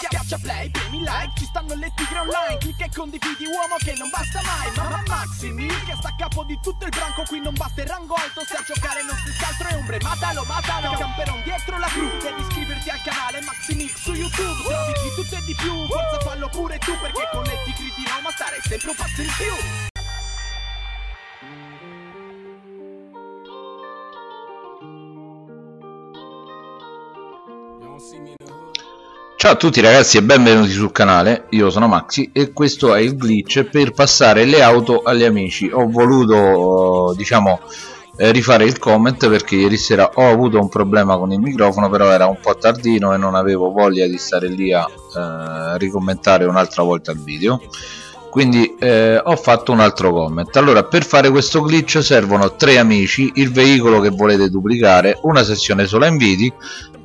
Schiaccia play, premi like, ci stanno le tigre online. Clicca e condividi uomo che non basta mai. Mamma Maximi, che sta a capo di tutto il branco. Qui non basta il rango alto, se a giocare non si altro è ombre. Matalo, matalo, camperon dietro la cru. Devi iscriverti al canale Maximix su YouTube. Trovi di tutto e di più, forza fallo pure tu Perché con le tigre di Roma stare sempre un passo in più Ciao a tutti ragazzi e benvenuti sul canale, io sono Maxi e questo è il glitch per passare le auto agli amici. Ho voluto diciamo eh, rifare il comment perché ieri sera ho avuto un problema con il microfono però era un po' tardino e non avevo voglia di stare lì a eh, ricommentare un'altra volta il video. Quindi eh, ho fatto un altro comment. Allora per fare questo glitch servono tre amici il veicolo che volete duplicare una sessione sola inviti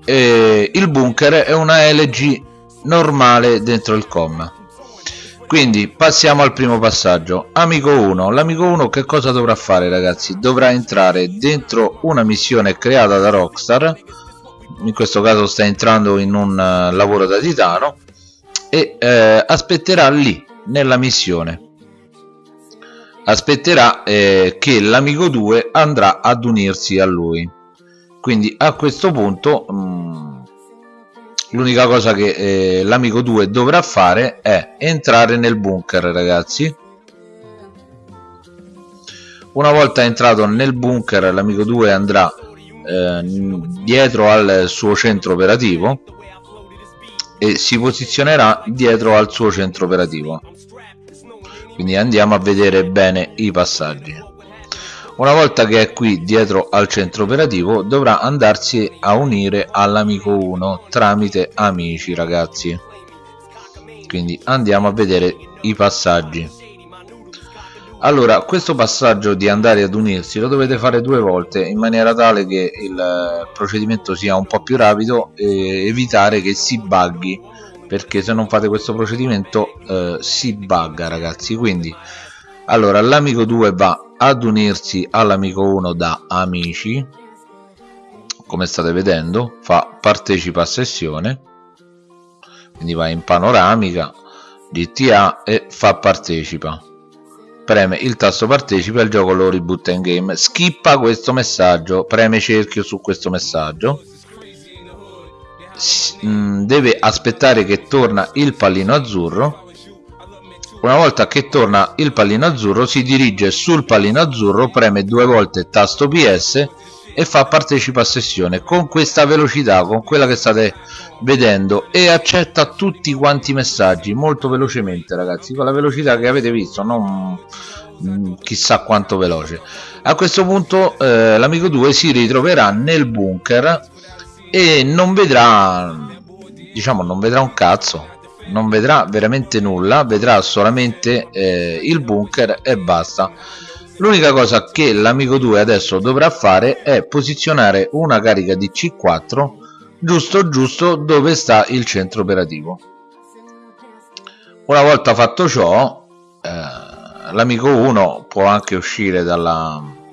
eh, il bunker è una LG normale dentro il com. Quindi passiamo al primo passaggio. Amico 1 l'amico 1 che cosa dovrà fare ragazzi? Dovrà entrare dentro una missione creata da Rockstar. In questo caso sta entrando in un uh, lavoro da titano. E eh, aspetterà lì nella missione. Aspetterà eh, che l'amico 2 andrà ad unirsi a lui quindi a questo punto mm, l'unica cosa che eh, l'amico 2 dovrà fare è entrare nel bunker ragazzi. Una volta entrato nel bunker l'amico 2 andrà eh, dietro al suo centro operativo e si posizionerà dietro al suo centro operativo. Quindi andiamo a vedere bene i passaggi una volta che è qui dietro al centro operativo dovrà andarsi a unire all'amico 1 tramite amici ragazzi. Quindi andiamo a vedere i passaggi. Allora questo passaggio di andare ad unirsi lo dovete fare due volte in maniera tale che il procedimento sia un po' più rapido e evitare che si buggi perché se non fate questo procedimento eh, si bugga ragazzi. Quindi allora l'amico 2 va ad unirsi all'amico 1 da amici. Come state vedendo fa partecipa a sessione quindi va in panoramica GTA e fa partecipa. Preme il tasto partecipa e il gioco lo ributta in game. Skippa questo messaggio preme cerchio su questo messaggio. Mm, deve aspettare che torna il pallino azzurro una volta che torna il pallino azzurro si dirige sul pallino azzurro, preme due volte tasto PS e fa partecipa a sessione con questa velocità, con quella che state vedendo e accetta tutti quanti i messaggi molto velocemente ragazzi, con la velocità che avete visto, non mm, chissà quanto veloce. A questo punto eh, l'amico 2 si ritroverà nel bunker e non vedrà diciamo non vedrà un cazzo non vedrà veramente nulla vedrà solamente eh, il bunker e basta. L'unica cosa che l'amico 2 adesso dovrà fare è posizionare una carica di C4 giusto giusto dove sta il centro operativo. Una volta fatto ciò eh, l'amico 1 può anche uscire dalla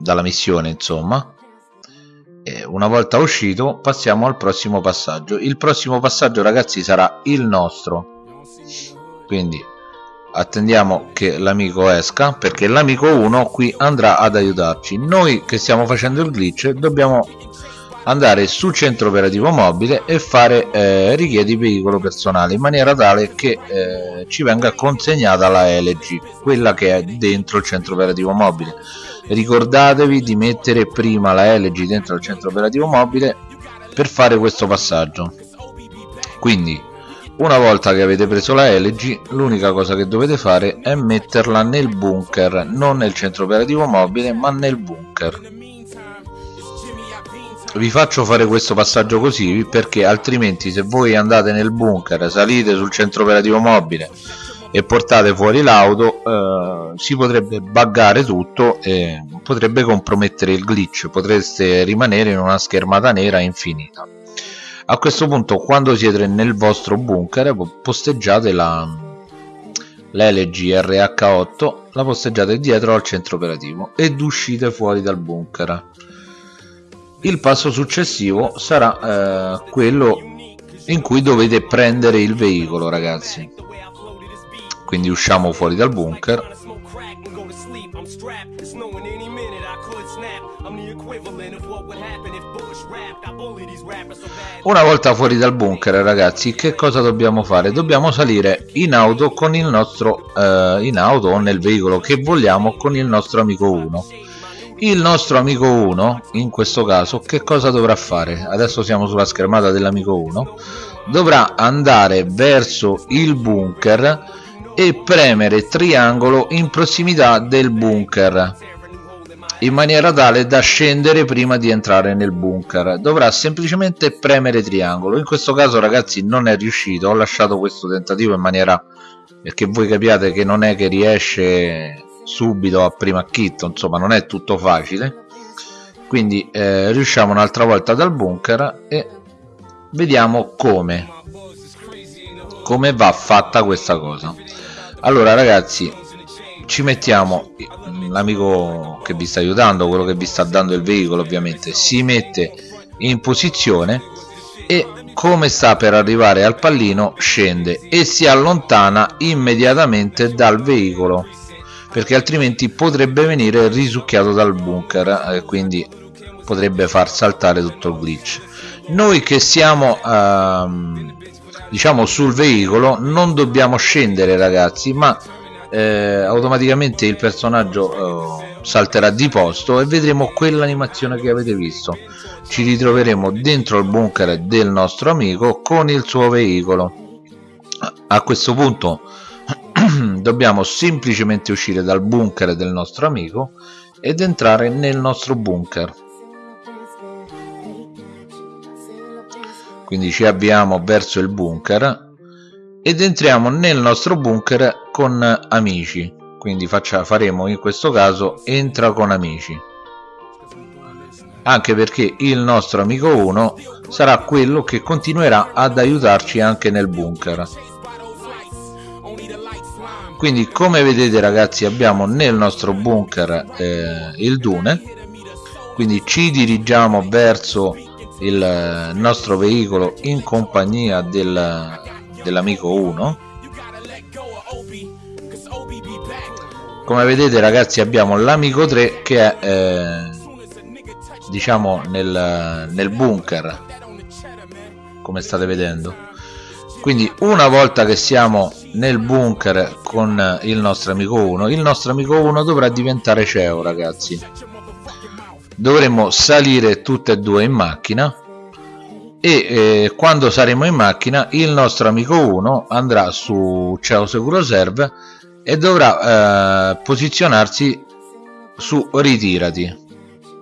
dalla missione insomma una volta uscito passiamo al prossimo passaggio. Il prossimo passaggio ragazzi sarà il nostro. Quindi attendiamo che l'amico esca perché l'amico 1 qui andrà ad aiutarci. Noi che stiamo facendo il glitch dobbiamo andare sul centro operativo mobile e fare eh, richiedi veicolo personale in maniera tale che eh, ci venga consegnata la LG quella che è dentro il centro operativo mobile ricordatevi di mettere prima la LG dentro il centro operativo mobile per fare questo passaggio. Quindi una volta che avete preso la LG l'unica cosa che dovete fare è metterla nel bunker non nel centro operativo mobile ma nel bunker. Vi faccio fare questo passaggio così perché altrimenti se voi andate nel bunker salite sul centro operativo mobile e portate fuori l'auto eh, si potrebbe buggare tutto e potrebbe compromettere il glitch potreste rimanere in una schermata nera infinita. A questo punto quando siete nel vostro bunker posteggiate la l'LG RH8 la posteggiate dietro al centro operativo ed uscite fuori dal bunker. Il passo successivo sarà eh, quello in cui dovete prendere il veicolo ragazzi quindi usciamo fuori dal bunker. Una volta fuori dal bunker ragazzi che cosa dobbiamo fare? Dobbiamo salire in auto con il nostro eh, in auto o nel veicolo che vogliamo con il nostro amico 1 il nostro amico 1 in questo caso che cosa dovrà fare? Adesso siamo sulla schermata dell'amico 1 dovrà andare verso il bunker e premere triangolo in prossimità del bunker in maniera tale da scendere prima di entrare nel bunker. Dovrà semplicemente premere triangolo. In questo caso ragazzi non è riuscito. Ho lasciato questo tentativo in maniera perché voi capiate che non è che riesce subito a prima acchitto insomma non è tutto facile. Quindi eh, riusciamo un'altra volta dal bunker e vediamo come come va fatta questa cosa allora ragazzi ci mettiamo l'amico che vi sta aiutando quello che vi sta dando il veicolo ovviamente si mette in posizione e come sta per arrivare al pallino scende e si allontana immediatamente dal veicolo perché altrimenti potrebbe venire risucchiato dal bunker e eh, quindi potrebbe far saltare tutto il glitch. Noi che siamo ehm, diciamo sul veicolo non dobbiamo scendere ragazzi ma eh, automaticamente il personaggio eh, salterà di posto e vedremo quell'animazione che avete visto. Ci ritroveremo dentro il bunker del nostro amico con il suo veicolo. A questo punto dobbiamo semplicemente uscire dal bunker del nostro amico ed entrare nel nostro bunker quindi ci avviamo verso il bunker ed entriamo nel nostro bunker con amici. Quindi faccia, faremo in questo caso entra con amici. Anche perché il nostro amico 1 sarà quello che continuerà ad aiutarci anche nel bunker. Quindi come vedete ragazzi abbiamo nel nostro bunker eh, il dune. Quindi ci dirigiamo verso il nostro veicolo in compagnia del, dell'amico 1 come vedete ragazzi abbiamo l'amico 3 che è eh, diciamo nel, nel bunker come state vedendo. Quindi una volta che siamo nel bunker con il nostro amico 1 il nostro amico 1 dovrà diventare CEO ragazzi dovremo salire tutte e due in macchina e eh, quando saremo in macchina il nostro amico 1 andrà su CEO Seguro Serve e dovrà eh, posizionarsi su ritirati.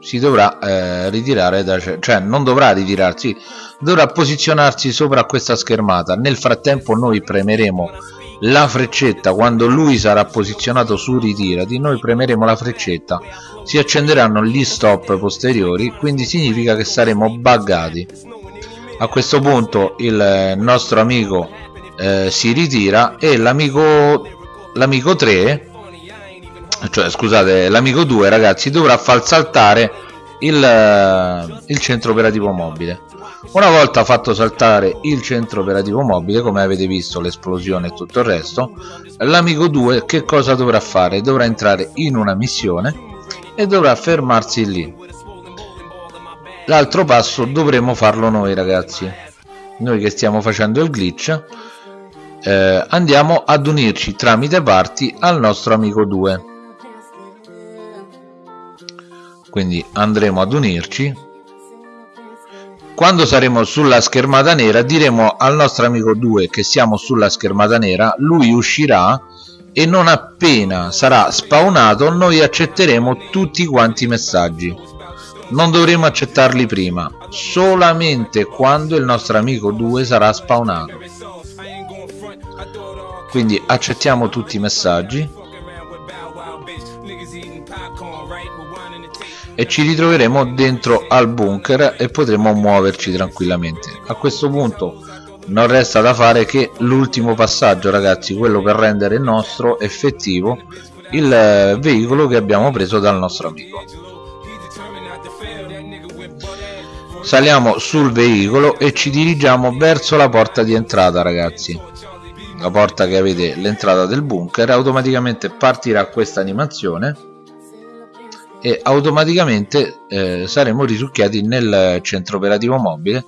Si dovrà eh, ritirare da cioè non dovrà ritirarsi dovrà posizionarsi sopra questa schermata. Nel frattempo noi premeremo la freccetta quando lui sarà posizionato su ritirati noi premeremo la freccetta si accenderanno gli stop posteriori quindi significa che saremo buggati. A questo punto il nostro amico eh, si ritira e l'amico l'amico 3 cioè scusate l'amico 2 ragazzi dovrà far saltare il, eh, il centro operativo mobile una volta fatto saltare il centro operativo mobile come avete visto l'esplosione e tutto il resto l'amico 2 che cosa dovrà fare? Dovrà entrare in una missione e dovrà fermarsi lì. L'altro passo dovremo farlo noi ragazzi. Noi che stiamo facendo il glitch eh, andiamo ad unirci tramite parti al nostro amico 2 quindi andremo ad unirci quando saremo sulla schermata nera diremo al nostro amico 2 che siamo sulla schermata nera lui uscirà e non appena sarà spawnato noi accetteremo tutti quanti i messaggi. Non dovremo accettarli prima solamente quando il nostro amico 2 sarà spawnato quindi accettiamo tutti i messaggi e ci ritroveremo dentro al bunker e potremo muoverci tranquillamente. A questo punto non resta da fare che l'ultimo passaggio ragazzi quello per rendere nostro effettivo il veicolo che abbiamo preso dal nostro amico. Saliamo sul veicolo e ci dirigiamo verso la porta di entrata ragazzi. La porta che avete l'entrata del bunker automaticamente partirà questa animazione e automaticamente eh, saremo risucchiati nel centro operativo mobile.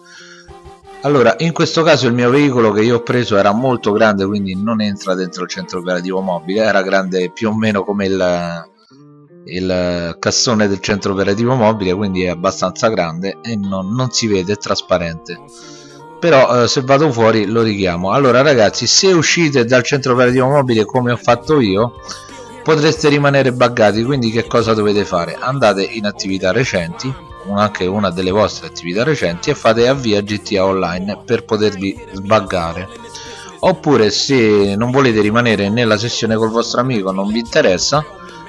Allora in questo caso il mio veicolo che io ho preso era molto grande quindi non entra dentro il centro operativo mobile era grande più o meno come il, il cassone del centro operativo mobile quindi è abbastanza grande e non, non si vede è trasparente. Però eh, se vado fuori lo richiamo. Allora ragazzi se uscite dal centro operativo mobile come ho fatto io potreste rimanere buggati quindi che cosa dovete fare? Andate in attività recenti anche una delle vostre attività recenti e fate avvia GTA Online per potervi sbaggare oppure se non volete rimanere nella sessione col vostro amico non vi interessa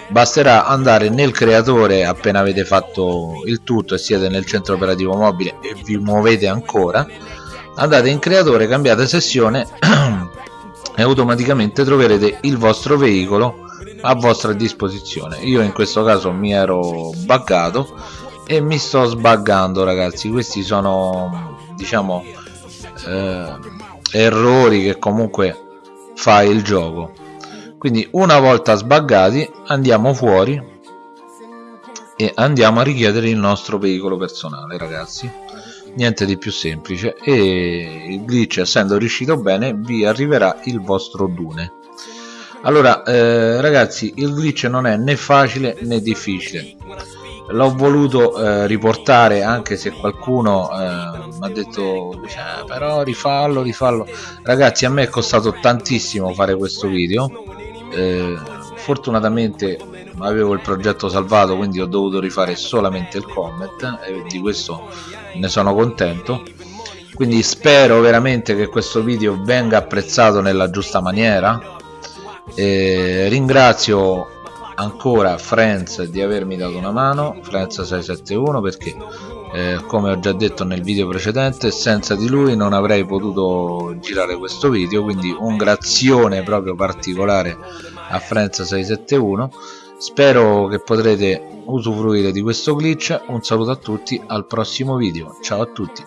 basterà andare nel creatore appena avete fatto il tutto e siete nel centro operativo mobile e vi muovete ancora. Andate in creatore cambiate sessione e automaticamente troverete il vostro veicolo a vostra disposizione. Io in questo caso mi ero buggato e mi sto sbaggando ragazzi. Questi sono diciamo eh, errori che comunque fa il gioco. Quindi una volta sbaggati andiamo fuori e andiamo a richiedere il nostro veicolo personale ragazzi. Niente di più semplice. E il glitch essendo riuscito bene vi arriverà il vostro dune allora eh, ragazzi il glitch non è né facile né difficile. L'ho voluto eh, riportare anche se qualcuno eh, mi ha detto eh, però rifallo rifallo ragazzi a me è costato tantissimo fare questo video. Eh, fortunatamente avevo il progetto salvato quindi ho dovuto rifare solamente il comment e di questo ne sono contento. Quindi spero veramente che questo video venga apprezzato nella giusta maniera e ringrazio ancora Friends di avermi dato una mano Friends 671 perché eh, come ho già detto nel video precedente senza di lui non avrei potuto girare questo video quindi un grazione proprio particolare a Friends 671 spero che potrete usufruire di questo glitch. Un saluto a tutti al prossimo video. Ciao a tutti